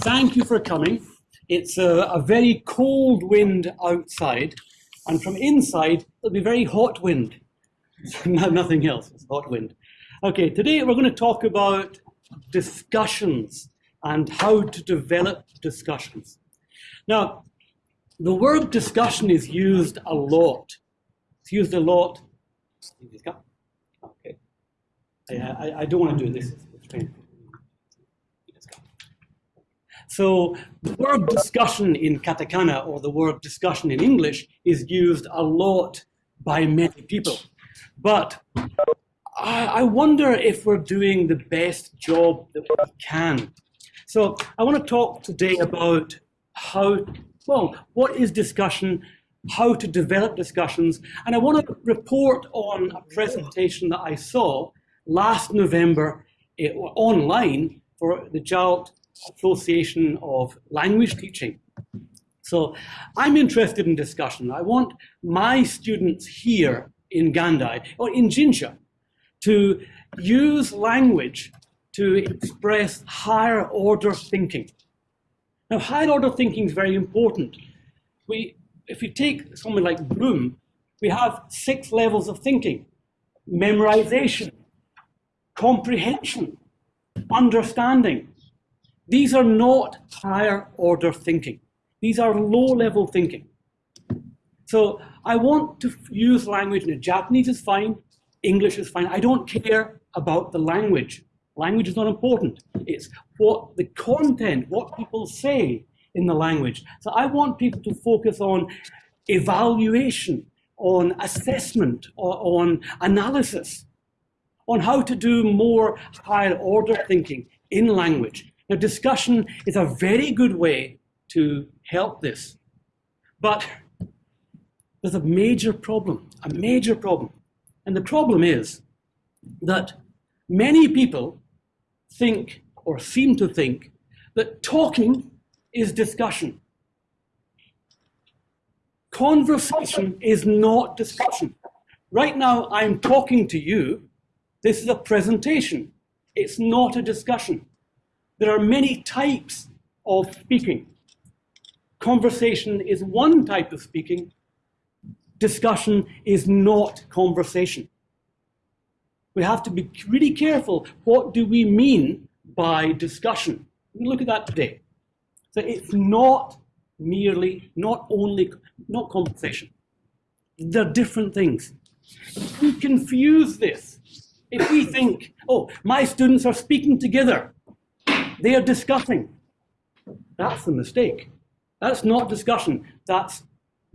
thank you for coming. It's a, a, very cold wind outside, and from inside, it'll be very hot wind. Nothing else, it's hot wind. Okay, today we're going to talk about discussions and how to develop discussions. Now, the word discussion is used a lot. It's used a lot. Okay. I, I, I don't want to do this. So the word discussion in katakana or the word discussion in English is used a lot by many people. But I, wonder if we're doing the best job that we can. So I want to talk today about how, well, what is discussion, how to develop discussions, and I want to report on a presentation that I saw last November online for the JALT Association of Language Teaching. So I'm interested in discussion. I want my students here in Gandhai or in Jinsha to use language to express higher order thinking. Now, higher order thinking is very important. We, if you take someone like Bloom, we have six levels of thinking. Memorization, comprehension, understanding, these are not higher order thinking. These are low level thinking. So I want to use language, and Japanese is fine, English is fine. I don't care about the language. Language is not important. It's what the content, what people say in the language. So I want people to focus on evaluation, on assessment, on analysis, on how to do more higher order thinking in language. Now, discussion is a very good way to help this. But there's a major problem, a major problem. And the problem is that many people think or seem to think that talking is discussion. Conversation is not discussion. Right now, I'm talking to you. This is a presentation. It's not a discussion. There are many types of speaking. Conversation is one type of speaking. Discussion is not conversation. We have to be really careful. What do we mean by discussion? We look at that today. So it's not merely, not only, not conversation. They're different things. If we confuse this, if we think, oh, my students are speaking together, they are discussing. That's the mistake. That's not discussion. That's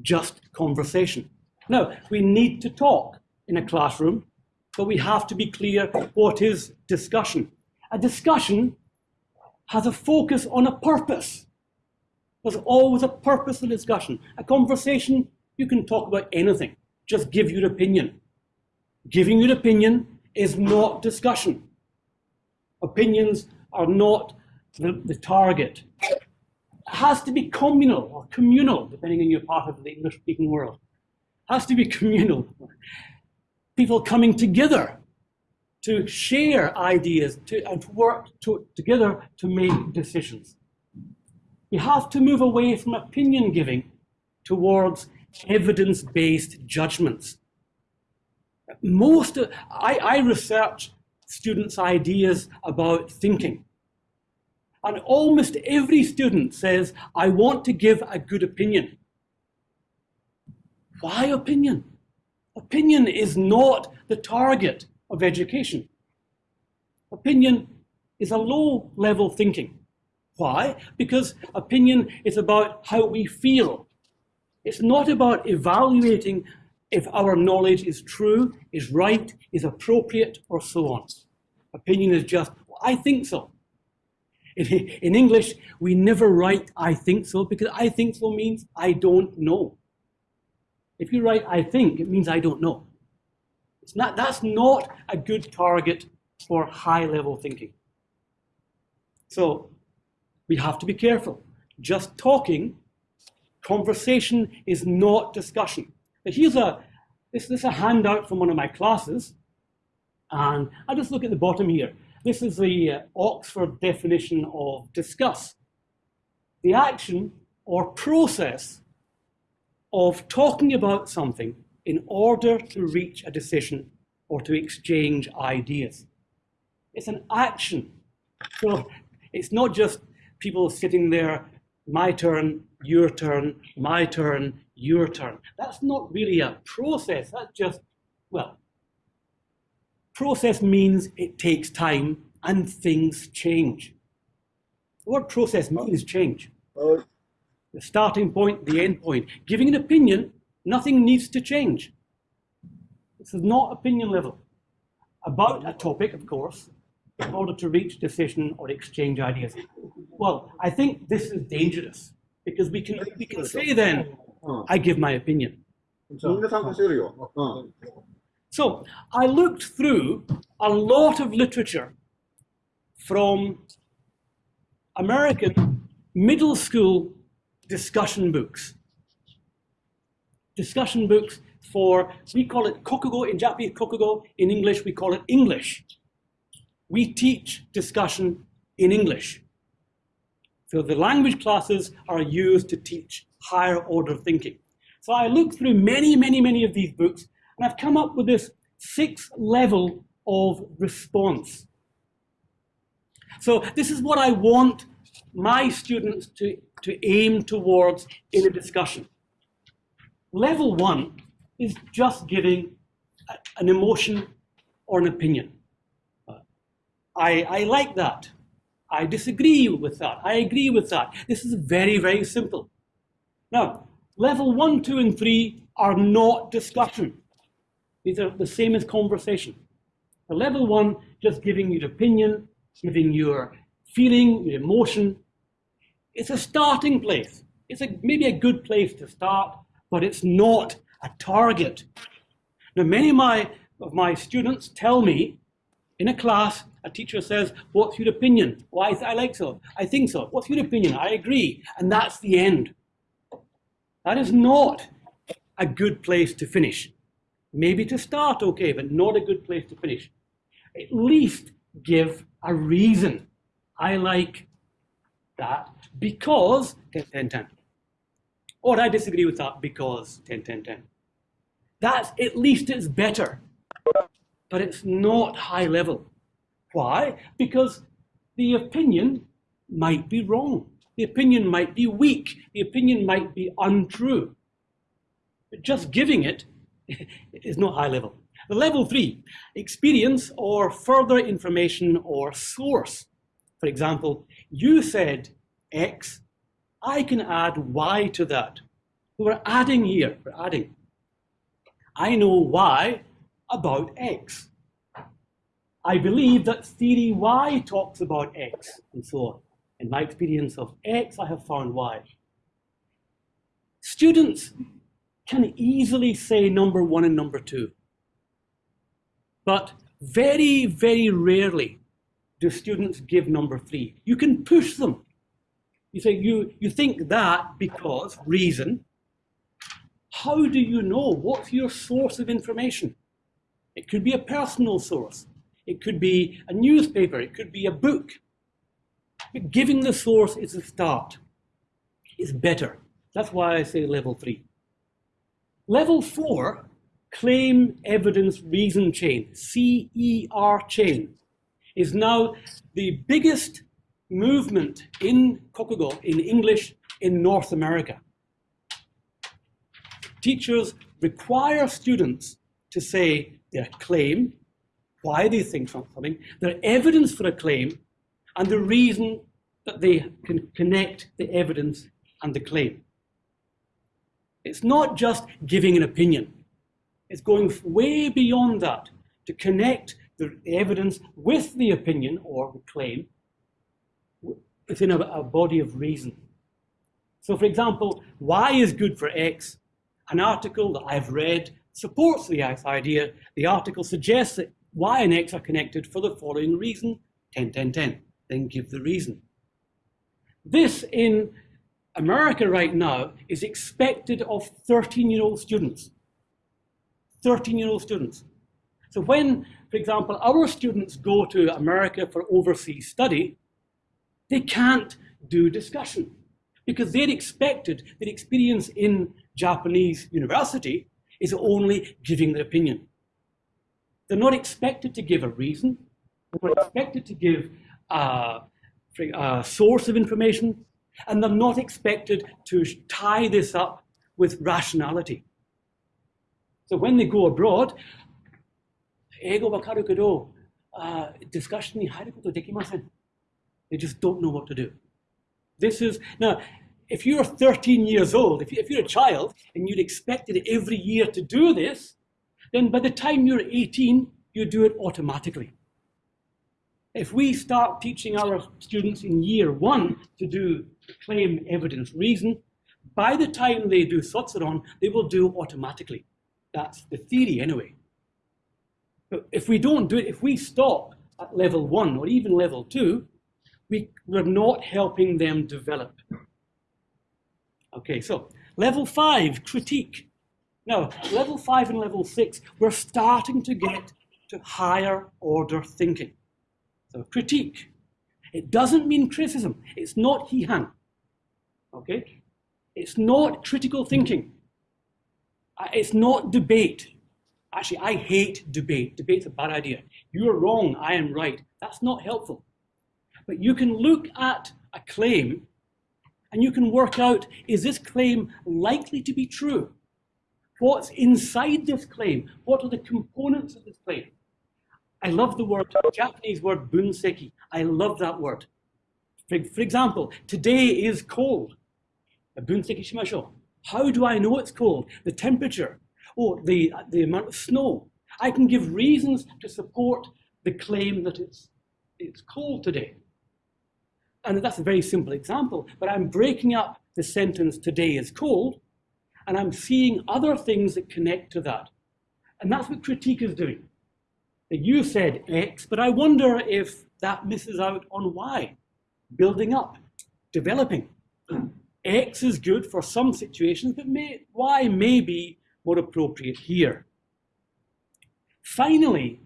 just conversation. Now, we need to talk in a classroom, but we have to be clear what is discussion. A discussion has a focus on a purpose. There's always a purpose in discussion. A conversation, you can talk about anything. Just give your opinion. Giving your opinion is not discussion. Opinions are not the, the target. It has to be communal or communal, depending on your part of the English-speaking world. It has to be communal. People coming together to share ideas to, and to work to, together to make decisions. We have to move away from opinion giving towards evidence-based judgments. Most, of, I, I research students' ideas about thinking. And almost every student says, I want to give a good opinion. Why opinion? Opinion is not the target of education. Opinion is a low level thinking. Why? Because opinion is about how we feel. It's not about evaluating if our knowledge is true, is right, is appropriate, or so on. Opinion is just, well, I think so. In, in English, we never write I think so because I think so means I don't know. If you write I think, it means I don't know. It's not, that's not a good target for high-level thinking. So we have to be careful. Just talking, conversation is not discussion. Here's a, this, is a handout from one of my classes. And I'll just look at the bottom here. This is the uh, Oxford definition of discuss. the action or process of talking about something in order to reach a decision or to exchange ideas. It's an action. So it's not just people sitting there, my turn, your turn, my turn, your turn. That's not really a process. That's just, well, process means it takes time and things change. What process means change. The starting point, the end point. Giving an opinion, nothing needs to change. This is not opinion level. About a topic, of course, in order to reach decision or exchange ideas. Well, I think this is dangerous because we can we can say then, Hmm. I give my opinion. Hmm. So I looked through a lot of literature from American middle school discussion books. Discussion books for, we call it kokugo in Japanese, kokugo in English, we call it English. We teach discussion in English. So the language classes are used to teach higher order thinking. So I looked through many, many, many of these books, and I've come up with this six level of response. So this is what I want my students to, to aim towards in a discussion. Level one is just giving an emotion or an opinion. I, I like that. I disagree with that. I agree with that. This is very, very simple. Now, level one, two, and three are not discussion. These are the same as conversation. The level one, just giving your opinion, giving your feeling, your emotion. It's a starting place. It's a, maybe a good place to start, but it's not a target. Now, many of my, of my students tell me in a class, a teacher says, what's your opinion? Why I, I like so. I think so. What's your opinion? I agree. And that's the end. That is not a good place to finish. Maybe to start, okay, but not a good place to finish. At least give a reason. I like that because 10, 10, 10. Or I disagree with that because 10, 10, 10. That's at least it's better, but it's not high level. Why? Because the opinion might be wrong. The opinion might be weak. The opinion might be untrue. But just giving it is not high level. The level three, experience or further information or source. For example, you said X, I can add Y to that. We're adding here, we're adding. I know Y about X. I believe that theory Y talks about X, and so on. In my experience of X, I have found Y. Students can easily say number one and number two. But very, very rarely do students give number three. You can push them. You say, you, you think that because reason. How do you know? What's your source of information? It could be a personal source. It could be a newspaper. It could be a book. But giving the source is a start. It's better. That's why I say level three. Level four, claim evidence reason chain, CER chain, is now the biggest movement in Kokugo, in English, in North America. Teachers require students to say their claim, why they think something, their evidence for a claim, and the reason that they can connect the evidence and the claim. It's not just giving an opinion. It's going way beyond that to connect the evidence with the opinion or the claim within a, a body of reason. So for example, Y is good for X. An article that I've read supports the idea. The article suggests that Y and X are connected for the following reason, 10, 10, 10. Then give the reason. This in America right now is expected of 13-year-old students. 13-year-old students. So when, for example, our students go to America for overseas study, they can't do discussion. because they're expected, their experience in Japanese university is only giving their opinion. They're not expected to give a reason. They're not expected to give a, a source of information. And they're not expected to tie this up with rationality. So when they go abroad, ego uh, discussion ni dekimasen. They just don't know what to do. This is, now, if you're 13 years old, if if, you, are a child and you'd expected every year to do this, then by the time you're 18, you do it automatically. If we start teaching our students in year one to do claim, evidence, reason, by the time they do Sotsuron, they will do automatically. That's the theory anyway. But if we don't do it, if we stop at level one or even level two, we, we're not helping them develop. Okay, so level five, critique. Now, level five and level six, we're starting to get to higher order thinking. So critique. It doesn't mean criticism. It's not hihan. Okay? It's not critical thinking. Uh, it's not debate. Actually, I hate debate. Debate's a bad idea. You're wrong, I am right. That's not helpful. But you can look at a claim and you can work out, is this claim likely to be true? What's inside this claim? What are the components of this claim? I love the word, Japanese word bunseki. I love that word. For, for example, today is cold. Bunseki shimashou. How do I know it's cold? The temperature, or the, the amount of snow. I can give reasons to support the claim that it's, it's cold today. And that's a very simple example, but I'm breaking up the sentence, today is cold, and I'm seeing other things that connect to that. And that's what critique is doing. You said X, but I wonder if that misses out on Y. Building up, developing. X is good for some situations, but may, Y may be more appropriate here. Finally,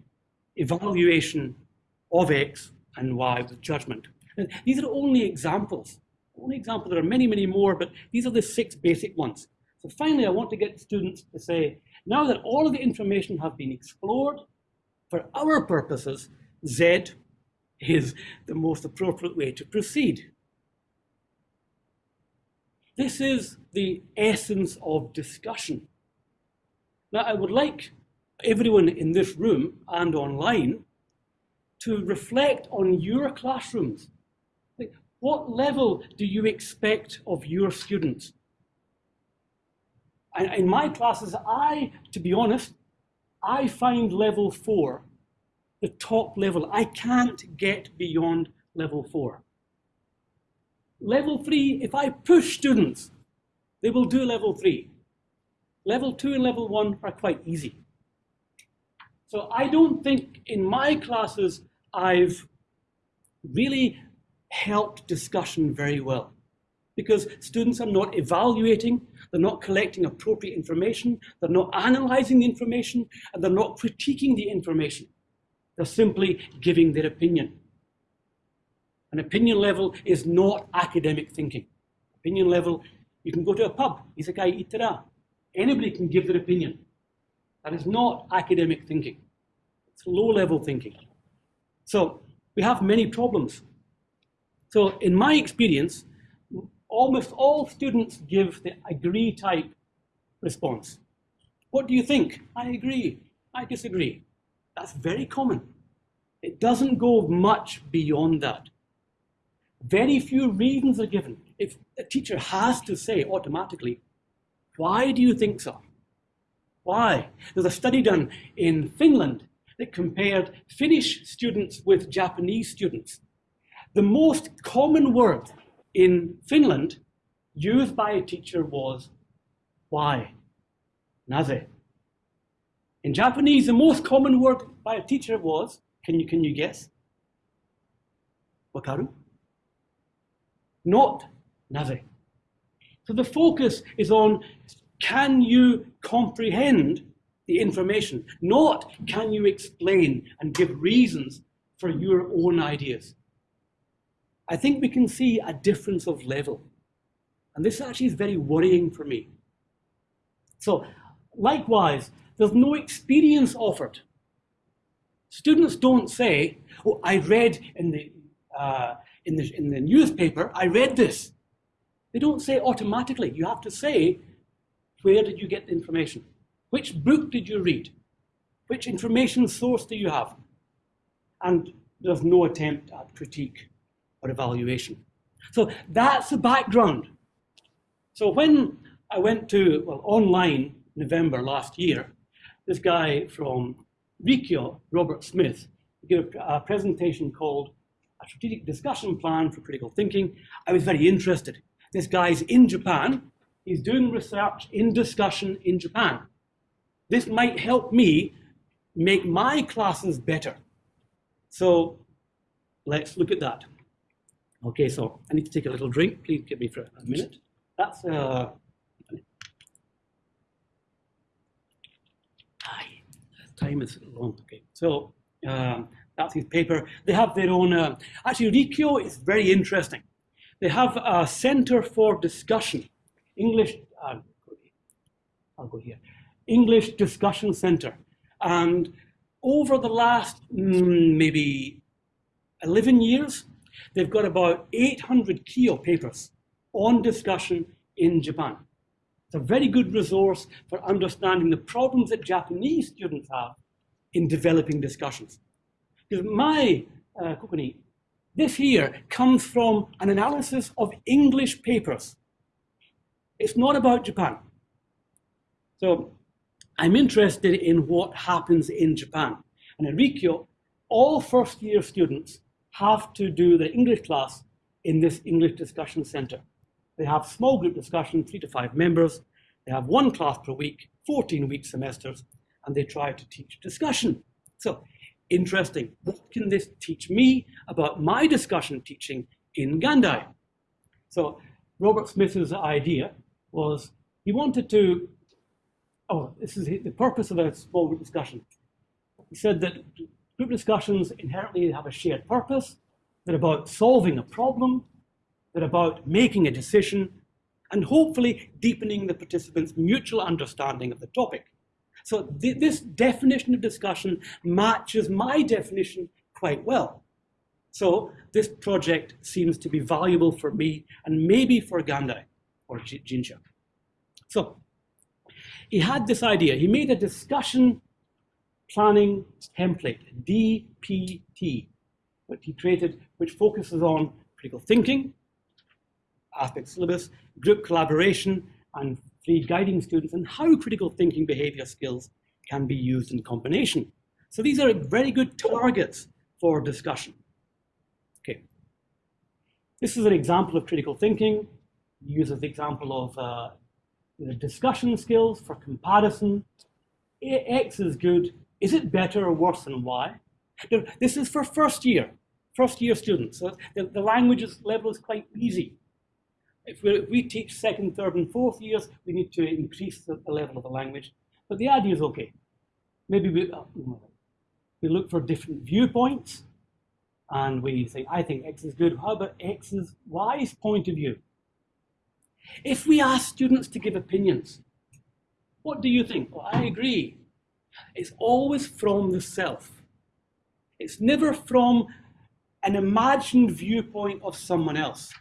evaluation of X and Y with judgment. And these are only examples. Only examples. There are many, many more, but these are the six basic ones. So finally, I want to get students to say, now that all of the information have been explored, for our purposes, Z is the most appropriate way to proceed. This is the essence of discussion. Now, I would like everyone in this room and online to reflect on your classrooms what level do you expect of your students? And in my classes, I, to be honest, I find level four the top level. I can't get beyond level four. Level three, if I push students, they will do level three. Level two and level one are quite easy. So I don't think in my classes I've really helped discussion very well because students are not evaluating, they're not collecting appropriate information, they're not analyzing the information, and they're not critiquing the information. They're simply giving their opinion. An opinion level is not academic thinking. Opinion level, you can go to a pub, isekai itara. Anybody can give their opinion. That is not academic thinking. It's low-level thinking. So we have many problems so in my experience, almost all students give the agree type response. What do you think? I agree. I disagree. That's very common. It doesn't go much beyond that. Very few reasons are given. If a teacher has to say automatically, why do you think so? Why? There's a study done in Finland that compared Finnish students with Japanese students. The most common word in Finland used by a teacher was why, naze. In Japanese, the most common word by a teacher was, can you, can you guess? Wakaru? Not naze. So the focus is on, can you comprehend the information? Not, can you explain and give reasons for your own ideas? I think we can see a difference of level. And this actually is very worrying for me. So likewise, there's no experience offered. Students don't say, oh, I read in the, uh, in, the, in the newspaper, I read this. They don't say automatically. You have to say, where did you get the information? Which book did you read? Which information source do you have? And there's no attempt at critique or evaluation. So that's the background. So when I went to, well, online November last year, this guy from Rikkyo, Robert Smith, gave a presentation called A Strategic Discussion Plan for Critical Thinking. I was very interested. This guy's in Japan. He's doing research in discussion in Japan. This might help me make my classes better. So let's look at that. Okay, so I need to take a little drink. Please give me for a minute. That's uh, time is long. Okay, so um, that's his paper. They have their own. Uh, actually, Rikkyo is very interesting. They have a center for discussion, English. Uh, I'll go here. English Discussion Center, and over the last mm, maybe 11 years, they've got about 800 Kyo papers on discussion in Japan. It's a very good resource for understanding the problems that Japanese students have in developing discussions. Because my uh, this here comes from an analysis of English papers. It's not about Japan. So I'm interested in what happens in Japan. And in Rikkyo, all first year students have to do the English class in this English discussion center. They have small group discussion, three to five members. They have one class per week, 14 week semesters, and they try to teach discussion. So interesting, what can this teach me about my discussion teaching in Gandai? So Robert Smith's idea was he wanted to, oh, this is the purpose of a small group discussion. He said that group discussions inherently have a shared purpose. They're about solving a problem. They're about making a decision and hopefully deepening the participants' mutual understanding of the topic. So th this definition of discussion matches my definition quite well. So this project seems to be valuable for me and maybe for Gandai or Jinsha. So he had this idea. He made a discussion planning template, DPT, which he created, which focuses on critical thinking, aspect syllabus, group collaboration, and free guiding students and how critical thinking behavior skills can be used in combination. So these are very good targets for discussion. Okay. This is an example of critical thinking. uses the example of uh, the discussion skills for comparison. X is good. Is it better or worse than Y? This is for first year, first year students. So the, the language level is quite easy. If, if, we teach second, third, and fourth years, we need to increase the, the level of the language. But the idea is okay. Maybe we, uh, we look for different viewpoints, and we say, I think X is good. How about X's Y's point of view? If we ask students to give opinions, what do you think? Well, I agree. It's always from the self. It's never from an imagined viewpoint of someone else.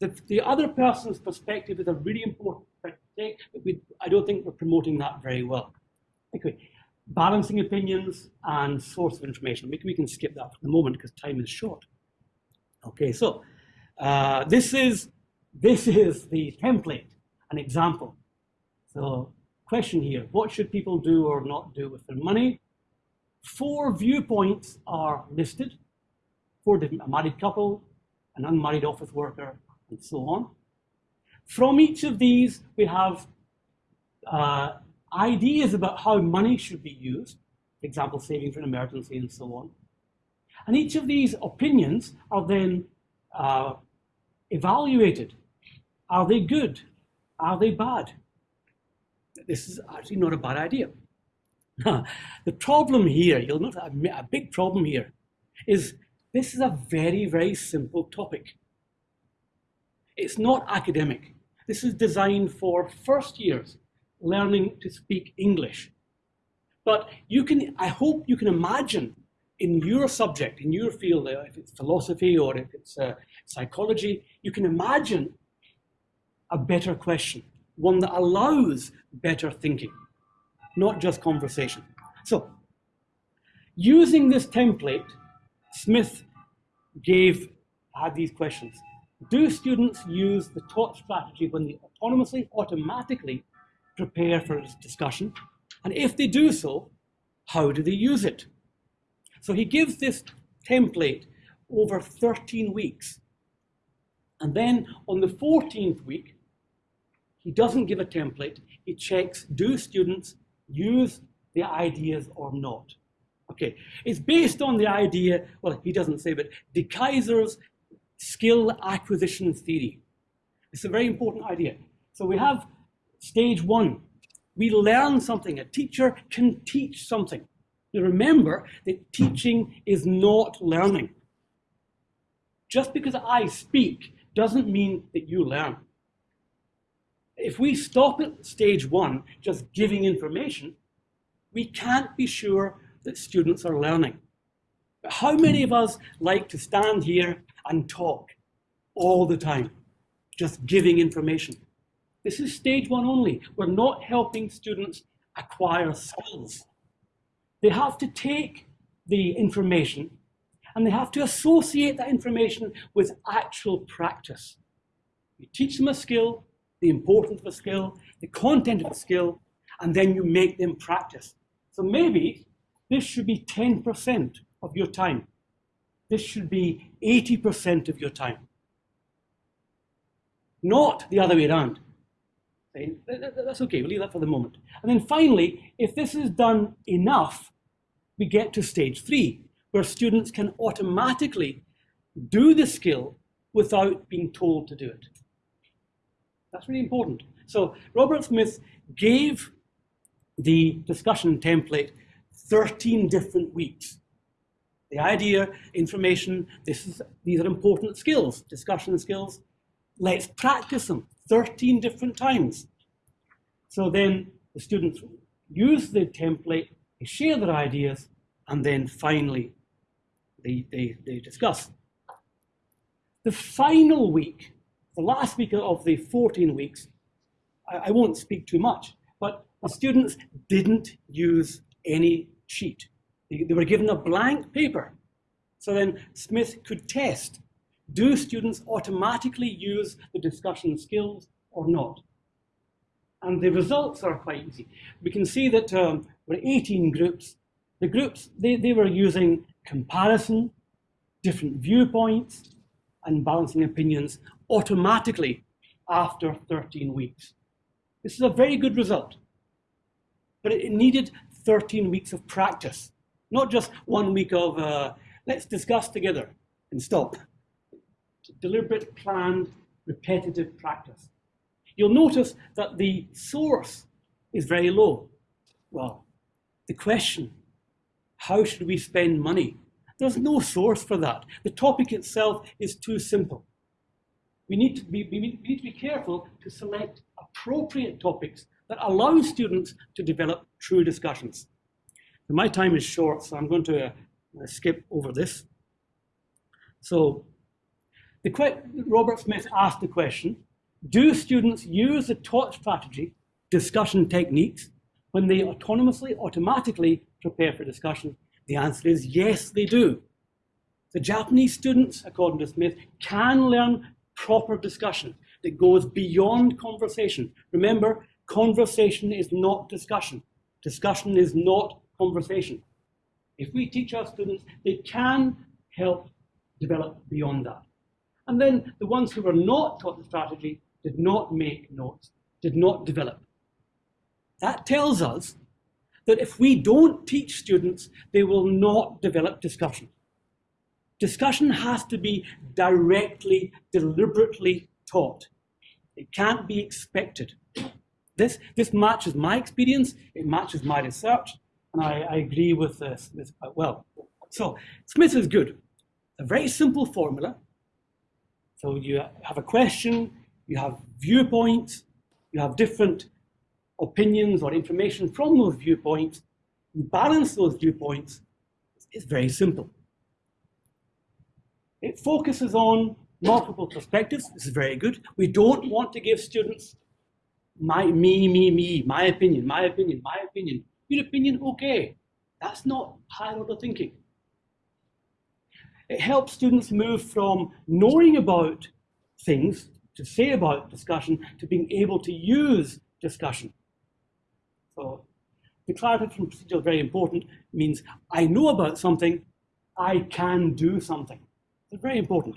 The, the other person's perspective is a really important thing, but we, I don't think we're promoting that very well. Okay, balancing opinions and source of information. We, we can skip that for the moment because time is short. Okay, so uh, this is this is the template, an example. So question here, what should people do or not do with their money? Four viewpoints are listed, four different, a married couple, an unmarried office worker, and so on. From each of these, we have uh, ideas about how money should be used, for example, saving for an emergency and so on. And each of these opinions are then uh, evaluated. Are they good? Are they bad? This is actually not a bad idea. the problem here, you'll notice a, big problem here, is this is a very, very simple topic. It's not academic. This is designed for first years learning to speak English. But you can, I hope you can imagine in your subject, in your field, uh, if it's philosophy or if it's uh, psychology, you can imagine a better question, one that allows better thinking, not just conversation. So, using this template, Smith gave, had these questions. Do students use the taught strategy when they autonomously, automatically prepare for discussion? And if they do so, how do they use it? So he gives this template over 13 weeks. And then on the 14th week, he doesn't give a template. He checks, do students use the ideas or not? Okay, it's based on the idea, well, he doesn't say, but DeKeyser's skill acquisition theory. It's a very important idea. So we have stage one. We learn something. A teacher can teach something. Now remember that teaching is not learning. Just because I speak doesn't mean that you learn. If we stop at stage one, just giving information, we can't be sure that students are learning. But how many of us like to stand here and talk all the time, just giving information? This is stage one only. We're not helping students acquire skills. They have to take the information and they have to associate that information with actual practice. You teach them a skill, the importance of a skill, the content of a skill, and then you make them practice. So maybe this should be 10% of your time. This should be 80% of your time. Not the other way around. That's okay, we'll leave that for the moment. And then finally, if this is done enough, we get to stage three, where students can automatically do the skill without being told to do it. That's really important. So Robert Smith gave the discussion template 13 different weeks. The idea, information, this is, these are important skills, discussion skills. Let's practice them 13 different times. So then the students use the template, they share their ideas, and then finally they, they, they discuss. The final week, the last week of the 14 weeks, I, I won't speak too much, but the students didn't use any cheat. They, they were given a blank paper. So then Smith could test, do students automatically use the discussion skills or not? And the results are quite easy. We can see that um, there were 18 groups. The groups, they, they were using comparison, different viewpoints, and balancing opinions automatically after 13 weeks. This is a very good result. But it needed 13 weeks of practice, not just one week of uh, let's discuss together and stop. Deliberate, planned, repetitive practice. You'll notice that the source is very low. Well, the question, how should we spend money? There's no source for that. The topic itself is too simple. We need to be, we need to be careful to select appropriate topics that allow students to develop true discussions. my time is short, so I'm going to uh, skip over this. So Robert Smith asked the question, do students use the taught strategy, discussion techniques, when they autonomously, automatically prepare for discussion? The answer is yes, they do. The Japanese students, according to Smith, can learn proper discussion that goes beyond conversation. Remember, conversation is not discussion. Discussion is not conversation. If we teach our students, they can help develop beyond that. And then the ones who were not taught the strategy did not make notes, did not develop. That tells us that if we don't teach students, they will not develop discussion. Discussion has to be directly, deliberately taught. It can't be expected. This, this matches my experience, it matches my research, and I, I agree with this, this quite well. So Smith is good. A very simple formula, So you have a question, you have viewpoints, you have different opinions or information from those viewpoints, you balance those viewpoints, it's very simple. It focuses on multiple perspectives. This is very good. We don't want to give students my, me, me, me, my opinion, my opinion, my opinion. Your opinion, okay. That's not high order thinking. It helps students move from knowing about things to say about discussion to being able to use discussion. So declarative from procedural very important means I know about something, I can do something. It's very important.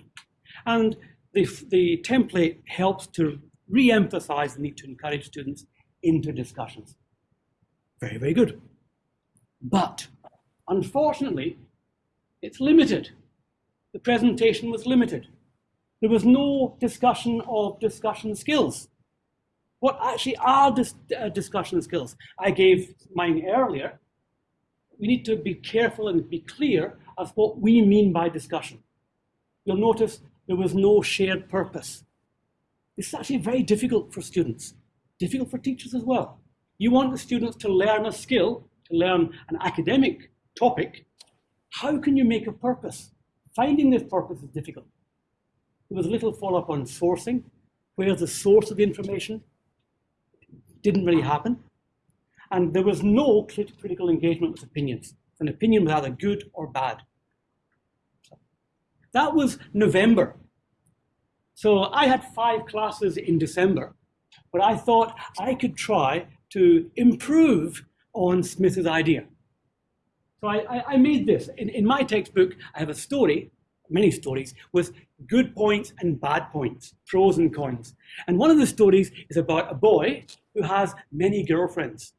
And the, the template helps to re-emphasize the need to encourage students into discussions. Very, very good. But unfortunately, it's limited. The presentation was limited. There was no discussion of discussion skills. What actually are dis uh, discussion skills? I gave mine earlier. We need to be careful and be clear of what we mean by discussion. You'll notice there was no shared purpose. This is actually very difficult for students, difficult for teachers as well. You want the students to learn a skill, to learn an academic topic. How can you make a purpose? Finding this purpose is difficult. There was little follow-up on sourcing. Where's the source of the information? Didn't really happen. And there was no critical engagement with opinions. An opinion was either good or bad. That was November. So I had five classes in December, but I thought I could try to improve on Smith's idea. So I, I, made this. In, in my textbook, I have a story, many stories, with good points and bad points, pros and cons. And one of the stories is about a boy who has many girlfriends.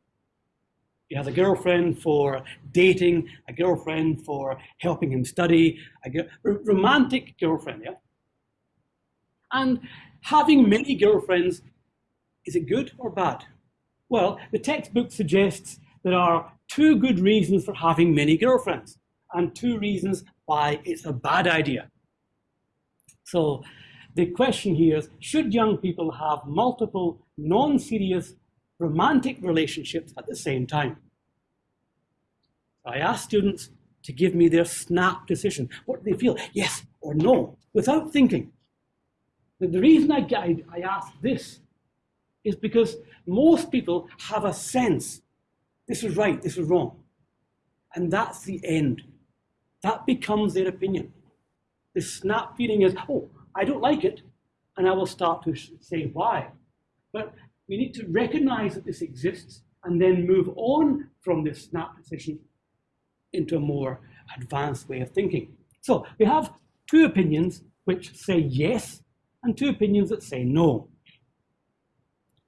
He has a girlfriend for dating, a girlfriend for helping him study, a romantic girlfriend, yeah? And having many girlfriends, is it good or bad? Well, the textbook suggests there are two good reasons for having many girlfriends and two reasons why it's a bad idea. So the question here is, should young people have multiple non-serious romantic relationships at the same time? I ask students to give me their snap decision. What do they feel? Yes or no, without thinking. The reason I, I, I ask this is because most people have a sense this is right, this is wrong. And that's the end. That becomes their opinion. The snap feeling is, oh, I don't like it, and I will start to say why. But we need to recognize that this exists and then move on from this snap decision into a more advanced way of thinking. So we have two opinions which say yes and two opinions that say no.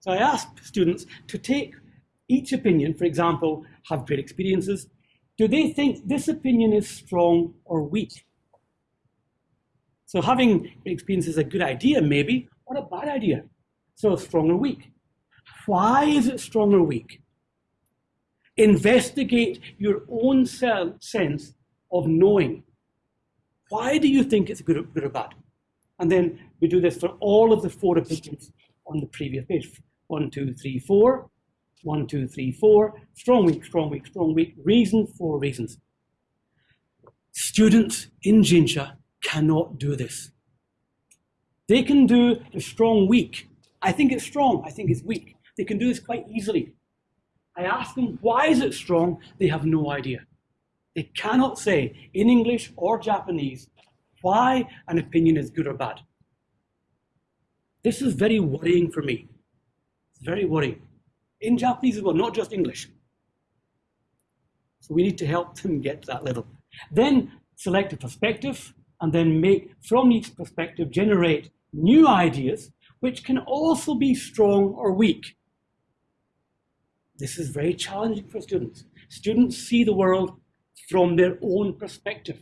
So I asked students to take each opinion, for example, have great experiences. Do they think this opinion is strong or weak? So having great experiences is a good idea, maybe, or a bad idea. So strong or weak. Why is it strong or weak? Investigate your own sense of knowing. Why do you think it's good, good or bad? And then we do this for all of the four opinions on the previous page. One, two, three, four. One, two, three, four. Strong weak, strong weak, strong weak. Reason, four reasons. Students in Jinsha cannot do this. They can do the strong weak. I think it's strong, I think it's weak. They can do this quite easily. I ask them, why is it strong? They have no idea. They cannot say in English or Japanese why an opinion is good or bad. This is very worrying for me. It's very worrying. In Japanese as well, not just English. So we need to help them get to that level. Then select a perspective and then make, from each perspective, generate new ideas, which can also be strong or weak. This is very challenging for students. Students see the world from their own perspective.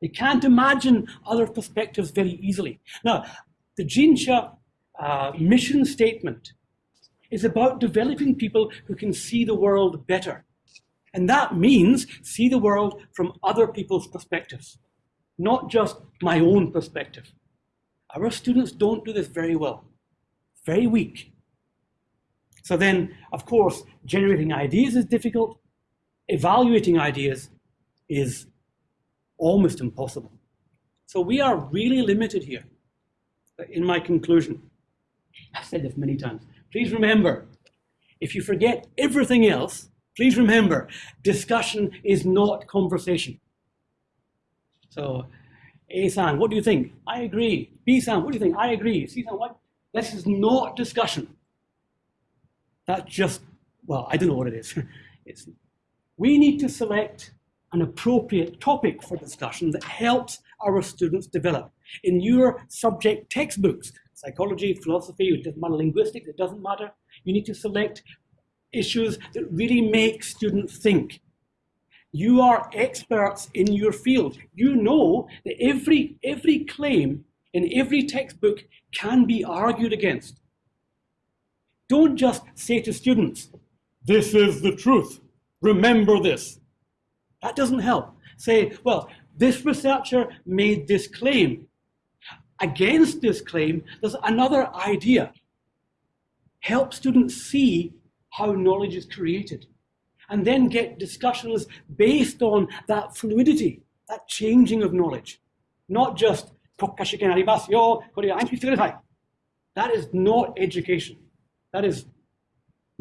They can't imagine other perspectives very easily. Now, the Jinsha uh, mission statement is about developing people who can see the world better. And that means see the world from other people's perspectives, not just my own perspective. Our students don't do this very well, very weak. So then, of course, generating ideas is difficult. Evaluating ideas is almost impossible. So we are really limited here. In my conclusion, I've said this many times. Please remember, if you forget everything else, please remember, discussion is not conversation. So, A-san, what do you think? I agree. B-san, what do you think? I agree. C-san, what? This is not discussion. That's just, well, I don't know what it is. it's, we need to select an appropriate topic for discussion that helps our students develop. In your subject textbooks, psychology, philosophy, matter, linguistics, it doesn't matter, you need to select issues that really make students think. You are experts in your field. You know that every, every claim in every textbook can be argued against. Don't just say to students, this is the truth, remember this. That doesn't help. Say, well, this researcher made this claim. Against this claim, there's another idea. Help students see how knowledge is created and then get discussions based on that fluidity, that changing of knowledge. Not just, that is not education. That is,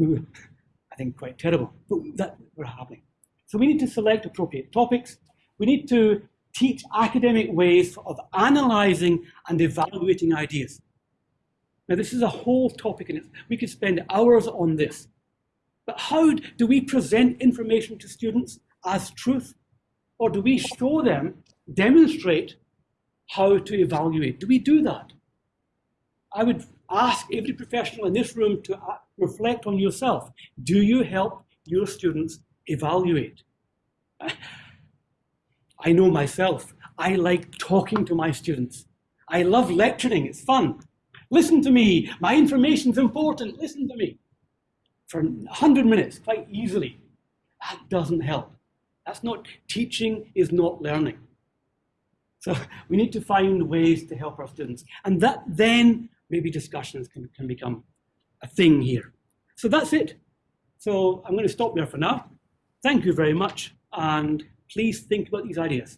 I think, quite terrible. But that we're happening. So we need to select appropriate topics. We need to teach academic ways of analyzing and evaluating ideas. Now, this is a whole topic, and we could spend hours on this. But how do we present information to students as truth? Or do we show them, demonstrate how to evaluate? Do we do that? I would ask every professional in this room to uh, reflect on yourself. Do you help your students evaluate? I know myself. I like talking to my students. I love lecturing, it's fun. Listen to me, my information's important, listen to me for 100 minutes quite easily. That doesn't help. That's not, teaching is not learning. So we need to find ways to help our students. And that then maybe discussions can, can become a thing here. So that's it. So I'm going to stop there for now. Thank you very much. And please think about these ideas.